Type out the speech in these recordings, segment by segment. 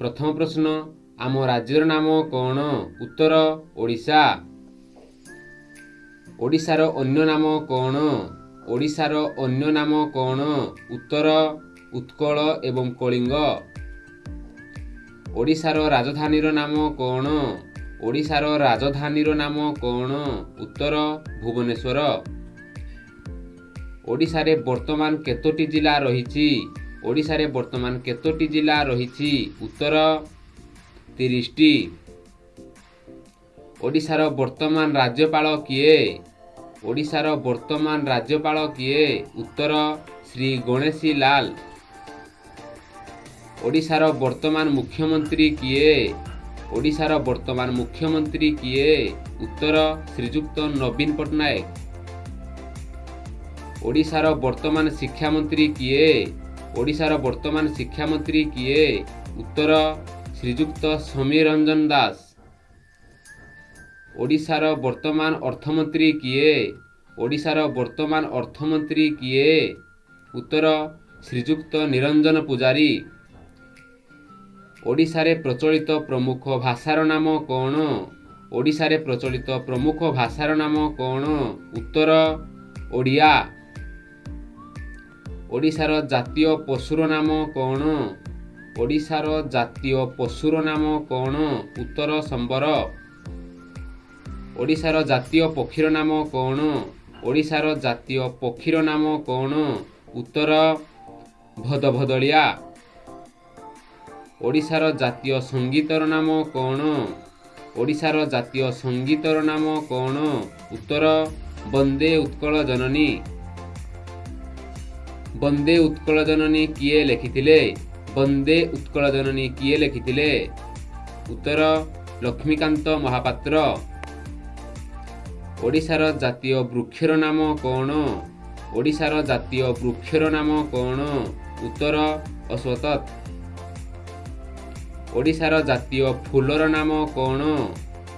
ପ୍ରଥମ ପ୍ରଶ୍ନ ଆମ ରାଜ୍ୟର ନାମ କ'ଣ? ଉତ୍ତର ଓଡ଼ିଶା। ଓଡ଼ିଶାର ଅନ୍ୟ ନାମ କ'ଣ? ଓଡ଼ିଶାର ଅନ୍ୟ ନାମ କ'ଣ? ଉତ୍ତର ଉତ୍କଳ ଏବଂ କଳିଙ୍ଗ। ଓଡ଼ିଶାର ରାଜଧାନୀର ନାମ କ'ଣ? ଓଡ଼ିଶାର ରାଜଧାନୀର ନାମ କ'ଣ? ଉତ୍ତର ଭୁବନେଶ୍ୱର। ଓଡ଼ିଶାରେ ବର୍ତ୍ତମାନ କେତୋଟି ଜିଲ୍ଲା ରହିଛି? ଓଡ଼ିଶାରେ ବର୍ତ୍ତମାନ କେତୋଟି ଜିଲ୍ଲା ରହିଛି? ଉତ୍ତର ତିରିଶଟି। ଓଡ଼ିଶାର ବର୍ତ୍ତମାନ ରାଜ୍ୟପାଳ କିଏ? ଓଡ଼ିଶାର ବର୍ତ୍ତମାନ ରାଜ୍ୟପାଳ କିଏ? ଉତ୍ତର ଶ୍ରୀ ଗଣେଶୀ ଲାଲ। ଓଡ଼ିଶାର ବର୍ତ୍ତମାନ ମୁଖ୍ୟମନ୍ତ୍ରୀ କିଏ? ଓଡ଼ିଶାର ବର୍ତ୍ତମାନ ମୁଖ୍ୟମନ୍ତ୍ରୀ କିଏ? ଉତ୍ତର ଶ୍ରୀଯୁକ୍ତ ନବୀନ ପଟ୍ଟନାୟକ। ଓଡ଼ିଶାର ବର୍ତ୍ତମାନ ଶିକ୍ଷାମନ୍ତ୍ରୀ କିଏ? ଓଡ଼ିଶାର ବର୍ତ୍ତମାନ ଶିକ୍ଷାମନ୍ତ୍ରୀ କିଏ? ଉତ୍ତର ଶ୍ରୀଯୁକ୍ତ ସମୀର ରଞ୍ଜନ ଦାସ। ଓଡ଼ିଶାର ବର୍ତ୍ତମାନ ଅର୍ଥମନ୍ତ୍ରୀ କିଏ? ଓଡ଼ିଶାର ବର୍ତ୍ତମାନ ଅର୍ଥମନ୍ତ୍ରୀ କିଏ? ଉତ୍ତର ଶ୍ରୀଯୁକ୍ତ ନିରଞ୍ଜନ ପୂଜାରୀ। ଓଡ଼ିଶାରେ ପ୍ରଚଳିତ ପ୍ରମୁଖ ଭାଷାର ନାମ କ'ଣ? ଓଡ଼ିଶାରେ ପ୍ରଚଳିତ ପ୍ରମୁଖ ଭାଷାର ନାମ କ'ଣ? ଉତ୍ତର ଓଡ଼ିଆ। ଓଡ଼ିଶାର ଜାତୀୟ ପଶୁର ନାମ କ'ଣ? ଓଡ଼ିଶାର ଜାତୀୟ ପଶୁର ନାମ କ'ଣ? ଉତ୍ତର ସମ୍ବର। ଓଡ଼ିଶାର ଜାତୀୟ ପକ୍ଷୀର ନାମ କ'ଣ? ଓଡ଼ିଶାର ଜାତୀୟ ପକ୍ଷୀର ନାମ କ'ଣ? ଉତ୍ତର ଭଦଭଦଳିଆ। ଓଡ଼ିଶାର ଜାତୀୟ ସଙ୍ଗୀତର ନାମ କ'ଣ? ଓଡ଼ିଶାର ଜାତୀୟ ସଙ୍ଗୀତର ନାମ କ'ଣ? ଉତ୍ତର ବନ୍ଦେ ଉତ୍କଳ ଜନନୀ। ବନ୍ଦେ ଉତ୍କଳ ଜନନୀ କିଏ ଲେଖିଥିଲେ? ବନ୍ଦେ ଉତ୍କଳ ଜନନୀ କିଏ ଲେଖିଥିଲେ? ଉତ୍ତର ଲକ୍ଷ୍ମୀକାନ୍ତ ମହାପାତ୍ର। ଓଡ଼ିଶାର ଜାତୀୟ ବୃକ୍ଷର ନାମ କ'ଣ? ଓଡ଼ିଶାର ଜାତୀୟ ବୃକ୍ଷର ନାମ କ'ଣ? ଉତ୍ତର ଅଶ୍ୱତଥ ଓଡ଼ିଶାର ଜାତୀୟ ଫୁଲର ନାମ କ'ଣ?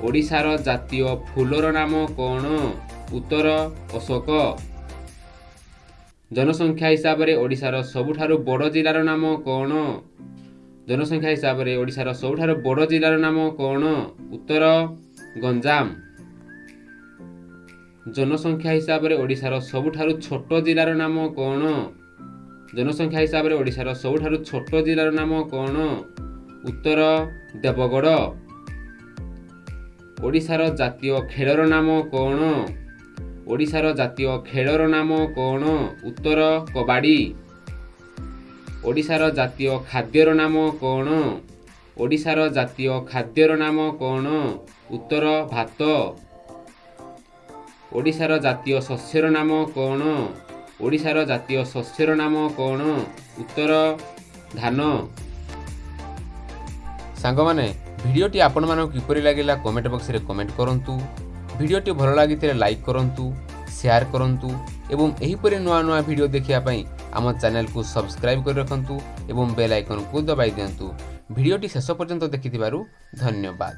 ଓଡ଼ିଶାର ଜାତୀୟ ଫୁଲର ନାମ କ'ଣ? ଉତ୍ତର ଅଶୋକ। ଜନସଂଖ୍ୟା ହିସାବରେ ଓଡ଼ିଶାର ସବୁଠାରୁ ବଡ଼ ଜିଲ୍ଲାର ନାମ କ'ଣ ଜନସଂଖ୍ୟା ହିସାବରେ ଓଡ଼ିଶାର ସବୁଠାରୁ ବଡ଼ ଜିଲ୍ଲାର ନାମ କ'ଣ ଉତ୍ତର ଗଞ୍ଜାମ ଜନସଂଖ୍ୟା ହିସାବରେ ଓଡ଼ିଶାର ସବୁଠାରୁ ଛୋଟ ଜିଲ୍ଲାର ନାମ କ'ଣ ଜନସଂଖ୍ୟା ହିସାବରେ ଓଡ଼ିଶାର ସବୁଠାରୁ ଛୋଟ ଜିଲ୍ଲାର ନାମ କ'ଣ ଉତ୍ତର ଦେବଗଡ଼ ଓଡ଼ିଶାର ଜାତୀୟ ଖେଳର ନାମ କ'ଣ ଓଡ଼ିଶାର ଜାତୀୟ ଖେଳର ନାମ କ'ଣ? ଉତ୍ତର କବାଡ଼ି। ଓଡ଼ିଶାର ଜାତୀୟ ଖାଦ୍ୟର ନାମ କ'ଣ? ଓଡ଼ିଶାର ଜାତୀୟ ଖାଦ୍ୟର ନାମ କ'ଣ? ଉତ୍ତର ଭାତ। ଓଡ଼ିଶାର ଜାତୀୟ ଶସ୍ୟର ନାମ କ'ଣ? ଓଡ଼ିଶାର ଜାତୀୟ ଶସ୍ୟର ନାମ କ'ଣ? ଉତ୍ତର ଧାନ। ସାଙ୍ଗମାନେ ଭିଡ଼ିଓଟି ଆପଣମାନଙ୍କୁ କିପରି ଲାଗିଲା କମେଣ୍ଟ ବକ୍ସରେ କମେଣ୍ଟ କରନ୍ତୁ। ଭିଡ଼ିଓଟି ଭଲ ଲାଗିଥିଲେ ଲାଇକ୍ କରନ୍ତୁ ସେୟାର କରନ୍ତୁ ଏବଂ ଏହିପରି ନୂଆ ନୂଆ ଭିଡ଼ିଓ ଦେଖିବା ପାଇଁ ଆମ ଚ୍ୟାନେଲକୁ ସବସ୍କ୍ରାଇବ୍ କରି ରଖନ୍ତୁ ଏବଂ ବେଲ୍ ଆଇକନ୍କୁ ଦବାଇ ଦିଅନ୍ତୁ। ଭିଡ଼ିଓଟି ଶେଷ ପର୍ଯ୍ୟନ୍ତ ଦେଖିଥିବାରୁ ଧନ୍ୟବାଦ।